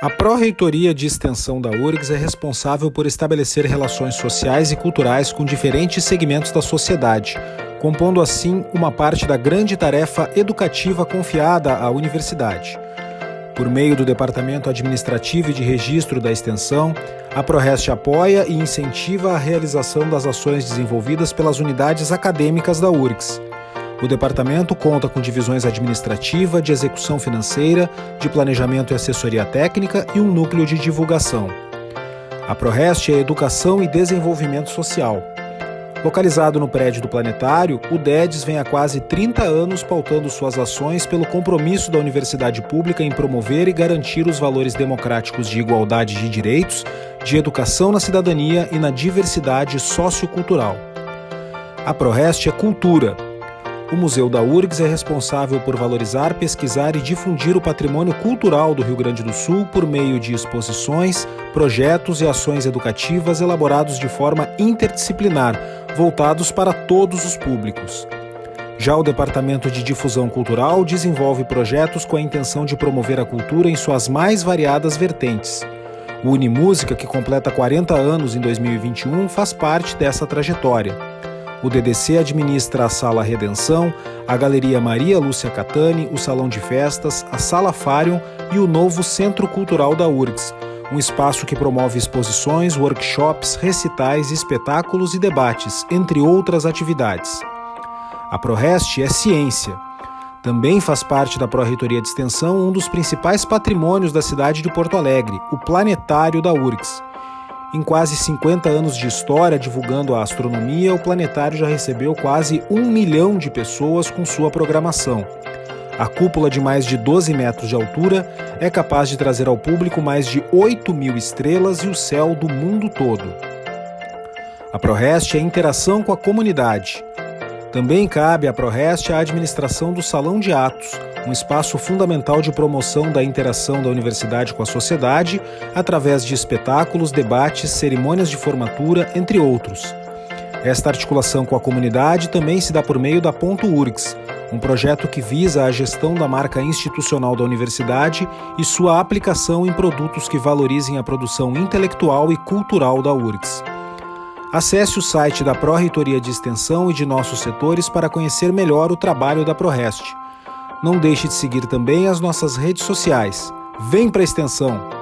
A Pró-Reitoria de Extensão da URGS é responsável por estabelecer relações sociais e culturais com diferentes segmentos da sociedade, compondo assim uma parte da grande tarefa educativa confiada à universidade. Por meio do Departamento Administrativo e de Registro da Extensão, a ProRest apoia e incentiva a realização das ações desenvolvidas pelas unidades acadêmicas da URGS. O departamento conta com divisões administrativa, de execução financeira, de planejamento e assessoria técnica e um núcleo de divulgação. A ProRest é Educação e Desenvolvimento Social. Localizado no prédio do Planetário, o DEDES vem há quase 30 anos pautando suas ações pelo compromisso da universidade pública em promover e garantir os valores democráticos de igualdade de direitos, de educação na cidadania e na diversidade sociocultural. A ProRest é cultura, o Museu da URGS é responsável por valorizar, pesquisar e difundir o patrimônio cultural do Rio Grande do Sul por meio de exposições, projetos e ações educativas elaborados de forma interdisciplinar, voltados para todos os públicos. Já o Departamento de Difusão Cultural desenvolve projetos com a intenção de promover a cultura em suas mais variadas vertentes. O Unimúsica, que completa 40 anos em 2021, faz parte dessa trajetória. O DDC administra a Sala Redenção, a Galeria Maria Lúcia Catani, o Salão de Festas, a Sala Fárion e o novo Centro Cultural da URGS, um espaço que promove exposições, workshops, recitais, espetáculos e debates, entre outras atividades. A ProRest é ciência. Também faz parte da Pró-Reitoria de Extensão um dos principais patrimônios da cidade de Porto Alegre, o Planetário da URGS. Em quase 50 anos de história divulgando a astronomia, o planetário já recebeu quase um milhão de pessoas com sua programação. A cúpula de mais de 12 metros de altura é capaz de trazer ao público mais de 8 mil estrelas e o céu do mundo todo. A ProRest é interação com a comunidade. Também cabe à ProRest a administração do Salão de Atos, um espaço fundamental de promoção da interação da universidade com a sociedade, através de espetáculos, debates, cerimônias de formatura, entre outros. Esta articulação com a comunidade também se dá por meio da Ponto URGS, um projeto que visa a gestão da marca institucional da universidade e sua aplicação em produtos que valorizem a produção intelectual e cultural da URGS. Acesse o site da Pró-Reitoria de Extensão e de nossos setores para conhecer melhor o trabalho da ProRest. Não deixe de seguir também as nossas redes sociais. Vem para a extensão!